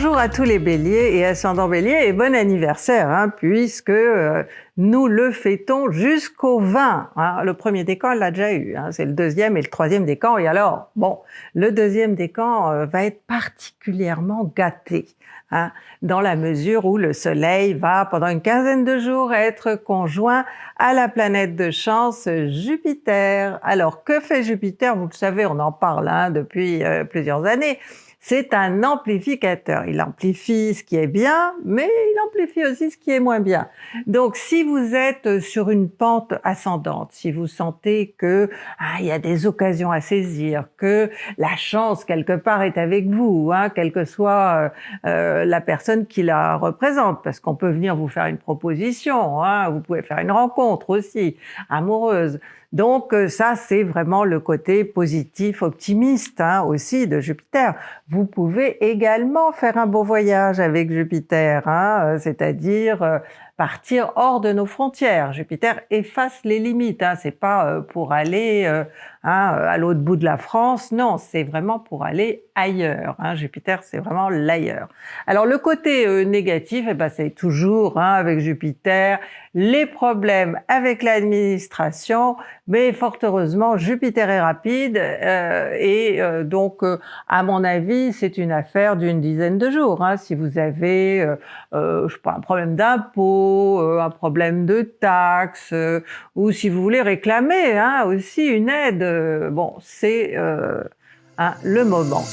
Bonjour à tous les béliers et ascendants béliers et bon anniversaire hein, puisque euh, nous le fêtons jusqu'au 20. Hein. Le premier décan, l'a déjà eu, hein. c'est le deuxième et le troisième décan. Et alors, bon, le deuxième décan euh, va être particulièrement gâté, hein, dans la mesure où le soleil va, pendant une quinzaine de jours, être conjoint à la planète de chance Jupiter. Alors, que fait Jupiter? Vous le savez, on en parle hein, depuis euh, plusieurs années c'est un amplificateur. Il amplifie ce qui est bien, mais il amplifie aussi ce qui est moins bien. Donc si vous êtes sur une pente ascendante, si vous sentez que ah, il y a des occasions à saisir, que la chance quelque part est avec vous, hein, quelle que soit euh, euh, la personne qui la représente, parce qu'on peut venir vous faire une proposition, hein, vous pouvez faire une rencontre aussi amoureuse. Donc euh, ça, c'est vraiment le côté positif, optimiste hein, aussi de Jupiter. Vous pouvez également faire un beau voyage avec Jupiter, hein, euh, c'est-à-dire euh, partir hors de nos frontières. Jupiter efface les limites, hein, c'est pas pour aller à l'autre bout de la France, non, c'est vraiment pour aller ailleurs. Jupiter, c'est vraiment l'ailleurs. Alors le côté négatif, eh ben, c'est toujours avec Jupiter, les problèmes avec l'administration, mais fort heureusement, Jupiter est rapide euh, et euh, donc, euh, à mon avis, c'est une affaire d'une dizaine de jours. Hein. Si vous avez, je sais pas, un problème d'impôt, un problème de taxes, ou si vous voulez réclamer hein, aussi une aide, bon, c'est le moment.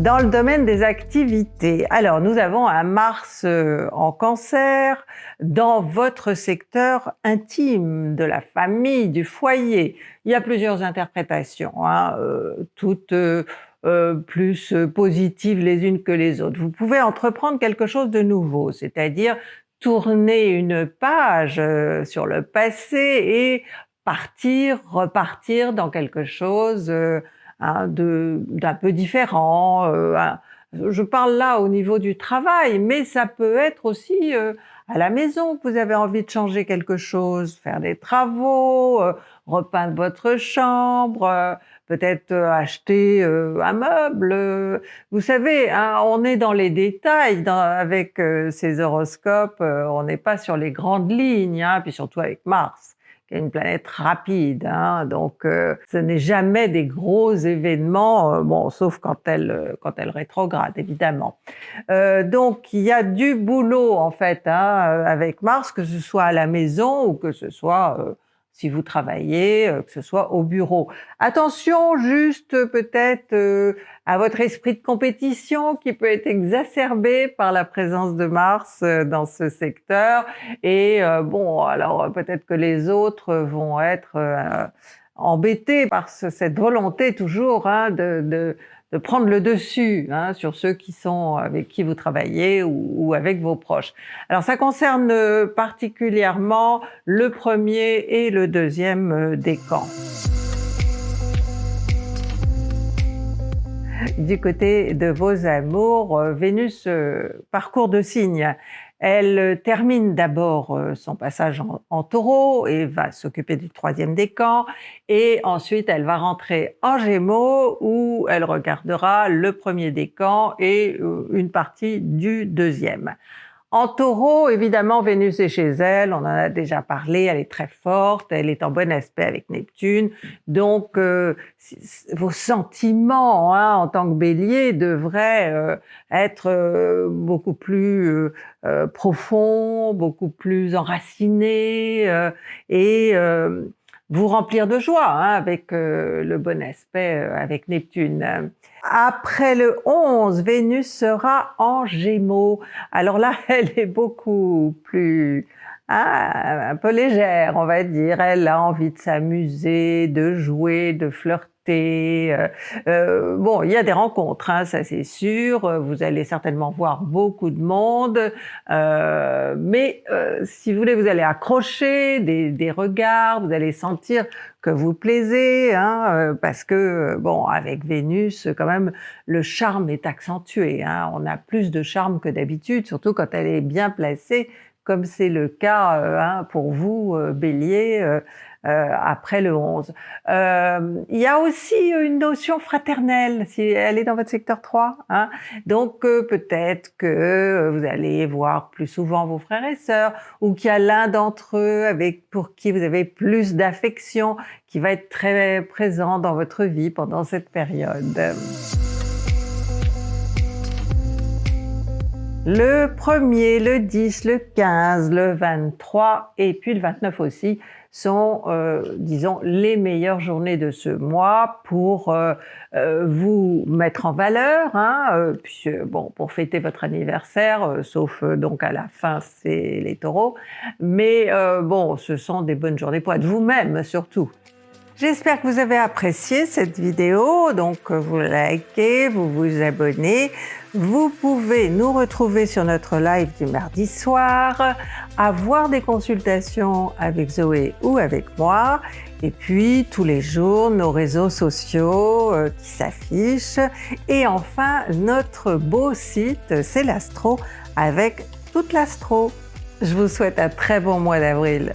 Dans le domaine des activités, alors nous avons un Mars euh, en cancer dans votre secteur intime, de la famille, du foyer. Il y a plusieurs interprétations, hein, euh, toutes euh, plus positives les unes que les autres. Vous pouvez entreprendre quelque chose de nouveau, c'est-à-dire tourner une page sur le passé et partir, repartir dans quelque chose d'un peu différent. Euh, je parle là au niveau du travail, mais ça peut être aussi euh, à la maison vous avez envie de changer quelque chose, faire des travaux, euh, repeindre votre chambre, peut-être acheter un meuble. Vous savez, hein, on est dans les détails avec ces horoscopes, on n'est pas sur les grandes lignes, hein, puis surtout avec Mars une planète rapide, hein, donc euh, ce n'est jamais des gros événements, euh, bon, sauf quand elle, euh, quand elle rétrograde, évidemment. donc il y a du boulot, en fait, hein, avec Mars, que ce soit à la maison ou que ce soit si vous travaillez, euh, que ce soit au bureau. Attention juste peut-être euh, à votre esprit de compétition qui peut être exacerbé par la présence de Mars euh, dans ce secteur. Et bon, alors peut-être que les autres vont être embêtés par cette volonté toujours hein, de de prendre le dessus hein, sur ceux qui sont avec qui vous travaillez ou, avec vos proches. Alors ça concerne euh, particulièrement le premier et le deuxième euh, décan. Du côté de vos amours, euh, Vénus parcourt de signes. Elle euh, termine d'abord euh, son passage en, taureau et va s'occuper du troisième décan et ensuite elle va rentrer en gémeaux où elle regardera le premier décan et euh, une partie du deuxième. En taureau, évidemment, Vénus est chez elle, on en a déjà parlé, elle est très forte, elle est en bon aspect avec Neptune, donc euh, vos sentiments hein, en tant que bélier devraient euh, être euh, beaucoup plus profonds, beaucoup plus enracinés, et vous remplir de joie hein, avec euh, le bon aspect euh, avec Neptune. Après le 11, Vénus sera en Gémeaux. Alors là, elle est beaucoup plus hein, un peu légère, on va dire. Elle a envie de s'amuser, de jouer, de flirter euh, euh, bon, il y a des rencontres, hein, ça c'est sûr. Vous allez certainement voir beaucoup de monde, euh, mais si vous voulez, vous allez accrocher des, regards, vous allez sentir que vous plaisez, hein, parce que bon, avec Vénus, quand même, le charme est accentué. Hein. on a plus de charme que d'habitude, surtout quand elle est bien placée comme c'est le cas hein, pour vous, Bélier, après le 11. il y a aussi une notion fraternelle, si elle est dans votre secteur 3. Hein. Donc peut-être que vous allez voir plus souvent vos frères et sœurs, ou qu'il y a l'un d'entre eux avec pour qui vous avez plus d'affection, qui va être très présent dans votre vie pendant cette période. Le 1er, le 10, le 15, le 23 et puis le 29 aussi sont, euh, disons, les meilleures journées de ce mois pour euh, euh, vous mettre en valeur, hein, bon, pour fêter votre anniversaire, sauf donc à la fin, c'est les taureaux. Mais bon, ce sont des bonnes journées pour être vous-même surtout. J'espère que vous avez apprécié cette vidéo, donc vous likez, vous vous abonnez. Vous pouvez nous retrouver sur notre live du mardi soir, avoir des consultations avec Zoé ou avec moi, et puis tous les jours nos réseaux sociaux euh, qui s'affichent, et enfin notre beau site c'est l'Astro avec toute l'Astro. Je vous souhaite un très bon mois d'avril.